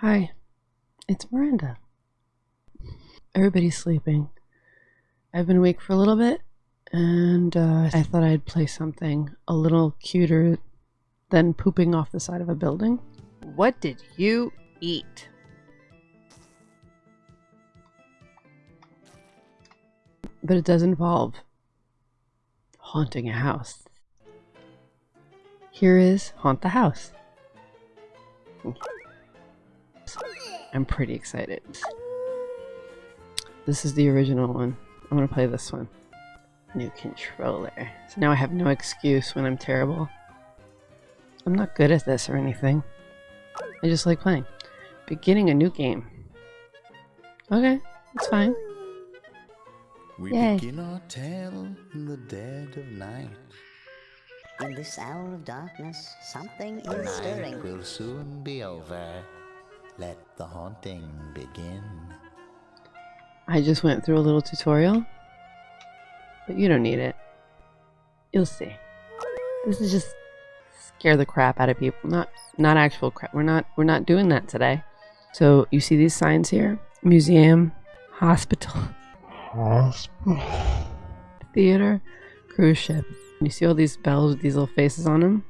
Hi, it's Miranda. Everybody's sleeping. I've been awake for a little bit, and uh, I thought I'd play something a little cuter than pooping off the side of a building. What did you eat? But it does involve haunting a house. Here is Haunt the House. I'm pretty excited. This is the original one. I'm gonna play this one. New controller. So now I have no excuse when I'm terrible. I'm not good at this or anything. I just like playing. Beginning a new game. Okay, it's fine. We Yay. begin our tale in the dead of night. In this hour of darkness, something The is night stirring. will soon be over. Let the haunting begin. I just went through a little tutorial, but you don't need it. You'll see. This is just scare the crap out of people. Not not actual crap. We're not we're not doing that today. So you see these signs here? Museum, hospital, hospital, theater, cruise ship. You see all these bells with these little faces on them?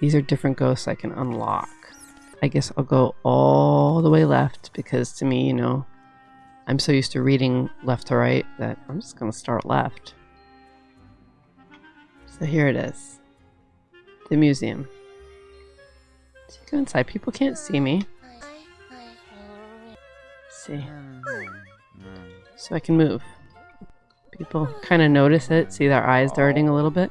These are different ghosts I can unlock. I guess I'll go all the way left because to me, you know, I'm so used to reading left to right that I'm just going to start left. So here it is. The museum. So go inside. People can't see me. see. So I can move. People kind of notice it, see their eyes darting a little bit.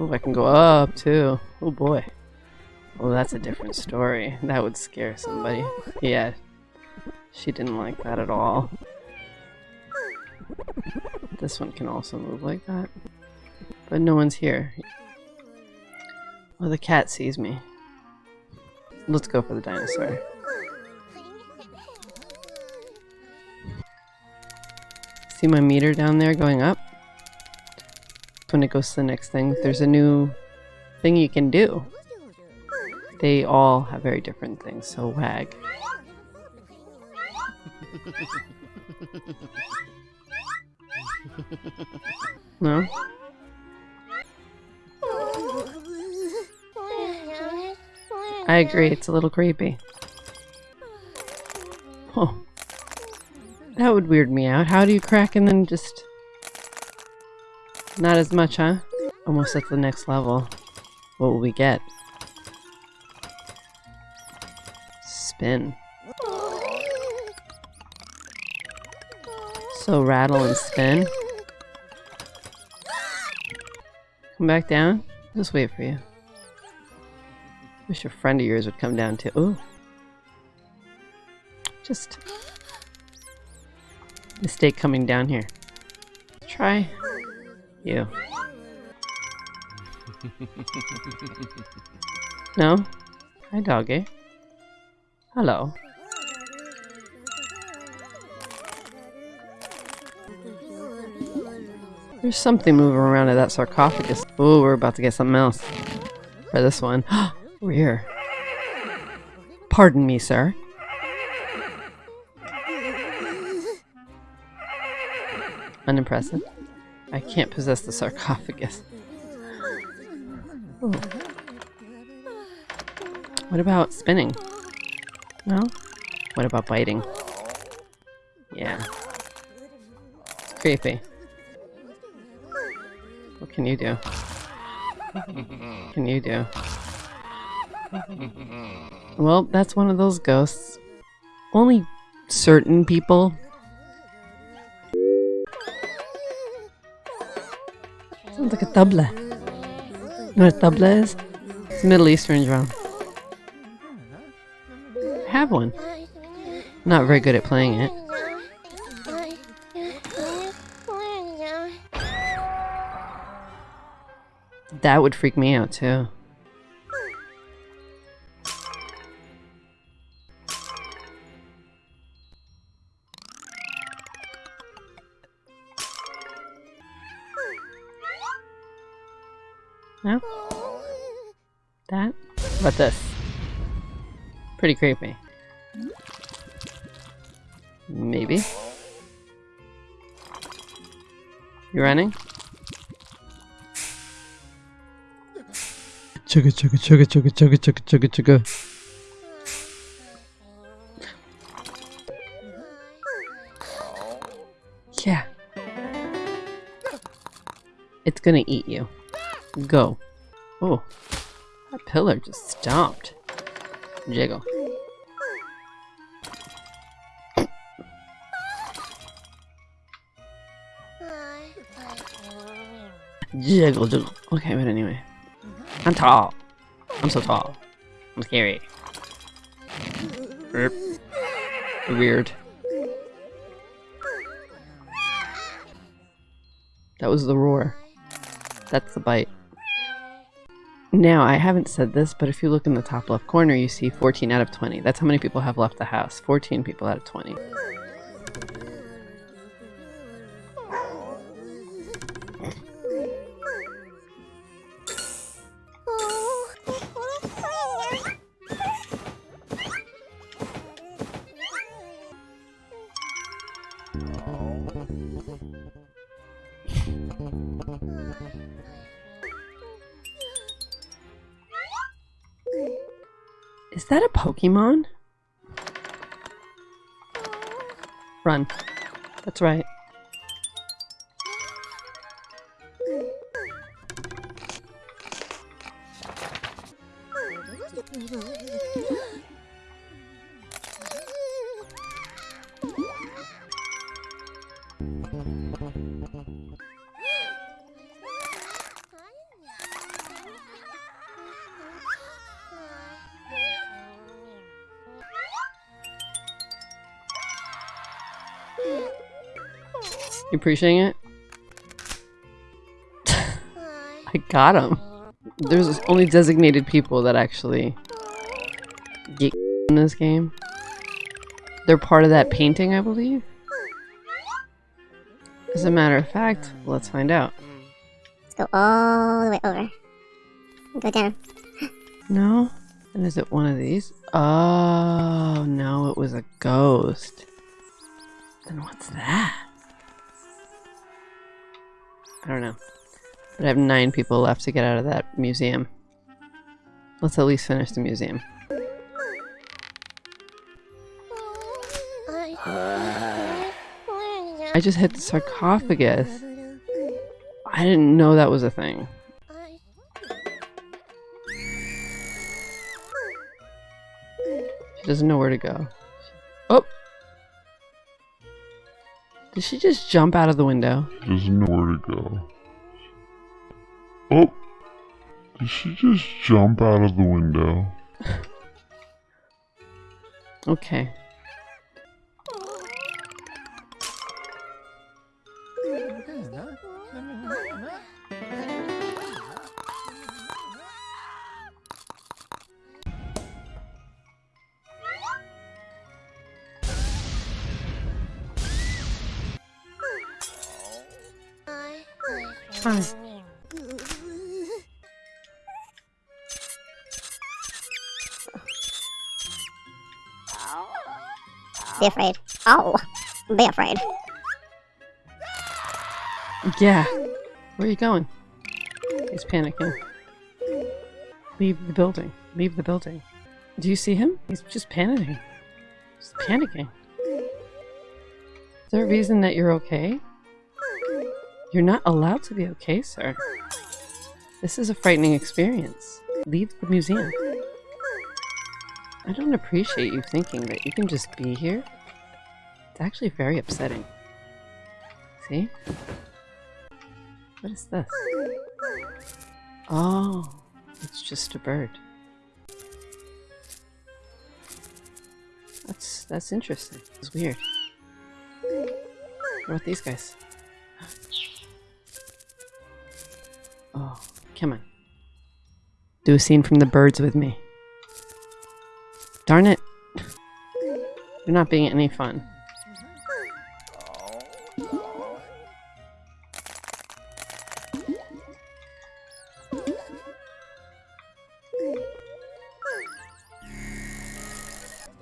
Oh, I can go up too. Oh boy. Oh, that's a different story. That would scare somebody. Yeah. She didn't like that at all. This one can also move like that. But no one's here. Oh, the cat sees me. Let's go for the dinosaur. See my meter down there going up? When it goes to the next thing, there's a new thing you can do. They all have very different things, so wag. No? I agree, it's a little creepy. Oh. That would weird me out. How do you crack and then just... Not as much, huh? Almost at the next level. What will we get? Spin. So rattle and spin. Come back down. Just wait for you. Wish a friend of yours would come down too. Ooh. Just mistake coming down here. Try you. no? Hi, doggy. Hello. There's something moving around in that sarcophagus. Oh, we're about to get something else. For this one. we're here. Pardon me, sir. Unimpressive. I can't possess the sarcophagus. Ooh. What about spinning? No? What about biting? Yeah. Creepy. What can you do? What can you do? Well, that's one of those ghosts. Only certain people. Sounds like a tabla. You know what a tabla is? It's a Middle Eastern drum. I have one. Not very good at playing it. That would freak me out too. About this? Pretty creepy. Maybe. You running? Chugga chugga chugga chugga chugga chugga chugga chugga. Yeah. It's gonna eat you. Go. Oh. That pillar just stomped. Jiggle. Jiggle, jiggle. Okay, but anyway. I'm tall. I'm so tall. I'm scary. Erp. Weird. That was the roar. That's the bite. Now, I haven't said this, but if you look in the top left corner, you see 14 out of 20. That's how many people have left the house. 14 people out of 20. Is that a Pokemon? Run. That's right. You appreciating it? I got him. There's only designated people that actually get in this game. They're part of that painting, I believe. As a matter of fact, let's find out. Let's go all the way over. Go down. No? And is it one of these? Oh, no, it was a ghost. Then what's that? I don't know. But I have nine people left to get out of that museum. Let's at least finish the museum. I just hit the sarcophagus. I didn't know that was a thing. She doesn't know where to go. Oh! Did she just jump out of the window? doesn't know where to go. Oh! Did she just jump out of the window? Okay. Hi. Be afraid. Oh, be afraid. Yeah. Where are you going? He's panicking. Leave the building. Leave the building. Do you see him? He's just panicking. Just panicking. Is there a reason that you're okay? You're not allowed to be okay, sir. This is a frightening experience. Leave the museum. I don't appreciate you thinking that you can just be here. It's actually very upsetting. See? What is this? Oh, it's just a bird. That's that's interesting. It's weird. What about these guys? Come on. Do a scene from The Birds with me. Darn it. You're not being any fun.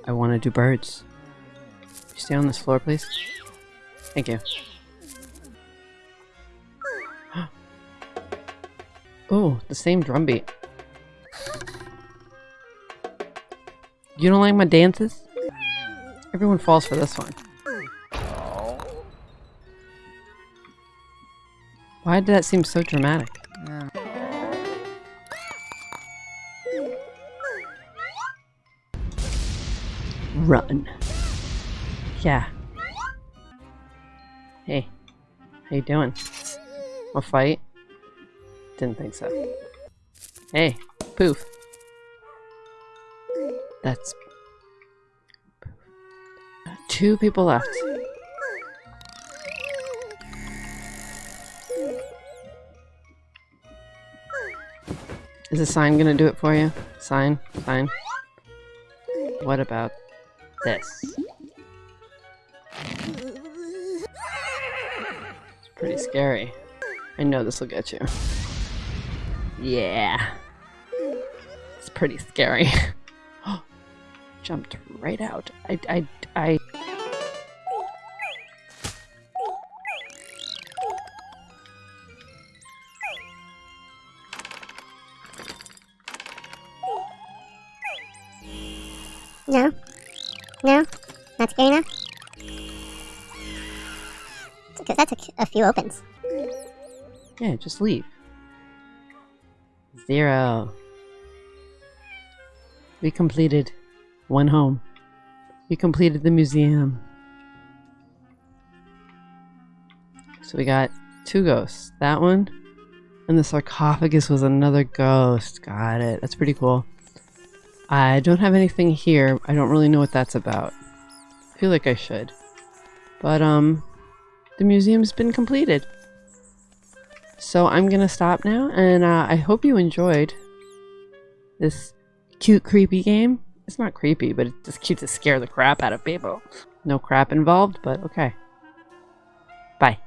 I want to do birds. Stay on this floor, please. Thank you. The same drum beat. You don't like my dances? Everyone falls for this one. Why did that seem so dramatic? Run. Yeah. Hey. How you doing? A fight? Didn't think so. Hey, poof. That's two people left. Is the sign gonna do it for you? Sign? Sign? What about this? It's pretty scary. I know this will get you. Yeah. It's pretty scary. Jumped right out. I, I, I. No? No? Not scary enough? Because that took a few opens. Yeah, just leave. Zero. We completed one home. We completed the museum. So we got two ghosts. That one and the sarcophagus was another ghost. Got it. That's pretty cool. I don't have anything here. I don't really know what that's about. I feel like I should. But, um, the museum's been completed. So I'm gonna stop now, and uh, I hope you enjoyed this cute, creepy game. It's not creepy, but it's just cute to scare the crap out of people. No crap involved, but okay. Bye.